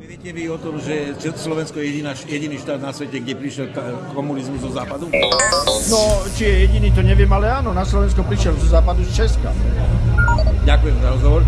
Viete vy o tom, že Slovensko je jediná, jediný štát na svete, kde prišiel komunizmus zo západu? No, či je jediný, to neviem, ale áno, na Slovensko prišiel zo západu z Česka. Ďakujem za rozhovor.